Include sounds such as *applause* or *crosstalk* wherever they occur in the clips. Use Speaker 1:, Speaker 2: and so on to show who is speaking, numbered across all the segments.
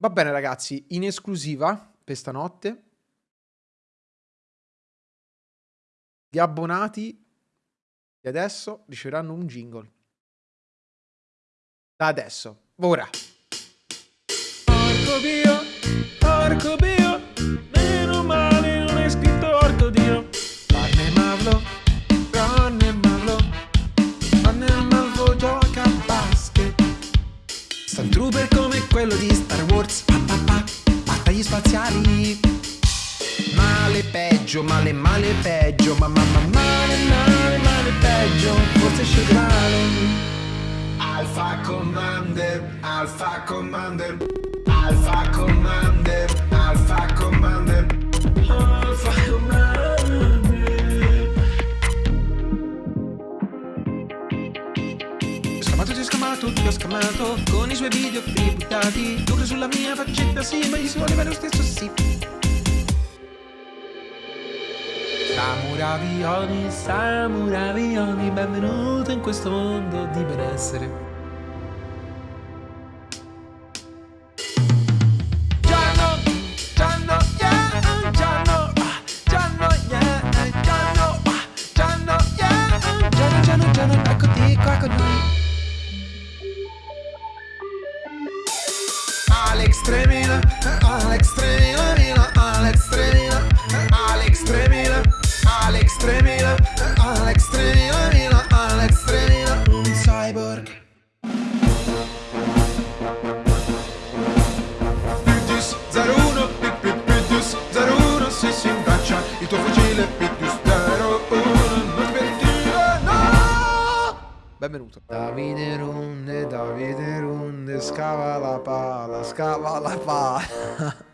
Speaker 1: Va bene ragazzi, in esclusiva per stanotte gli abbonati di adesso riceveranno un jingle. Da adesso, ora.
Speaker 2: Porco Dio, porco Dio, meno male non è scritto orco Dio.
Speaker 1: Farne Marlo, Ronne Marlo, Ronne Marlo gioca a basket. Stunt trooper come quello di Star Wars, pa, pa, pa, battaglie spaziali. Male peggio, male male peggio, ma ma ma male male male peggio, forse sceglierò. Alpha Commander, Alpha Commander, Alpha Commander, Alpha Commander, scamato, ho scamato, ti ho scamato? Con i suoi video free buttati sulla mia faccetta, sì, ma gli si bene lo stesso, sì. Samuravioni, samuravioni Benvenuto in questo mondo di benessere Extremina, Alex Benvenuto. Davide Runde, Davide Runde, scava la pala, scava la pala. *laughs*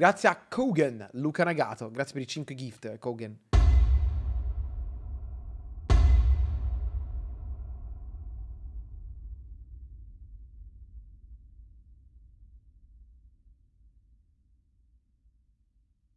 Speaker 1: Grazie a Kogan, Luca Nagato. Grazie per i 5 gift, Kogan.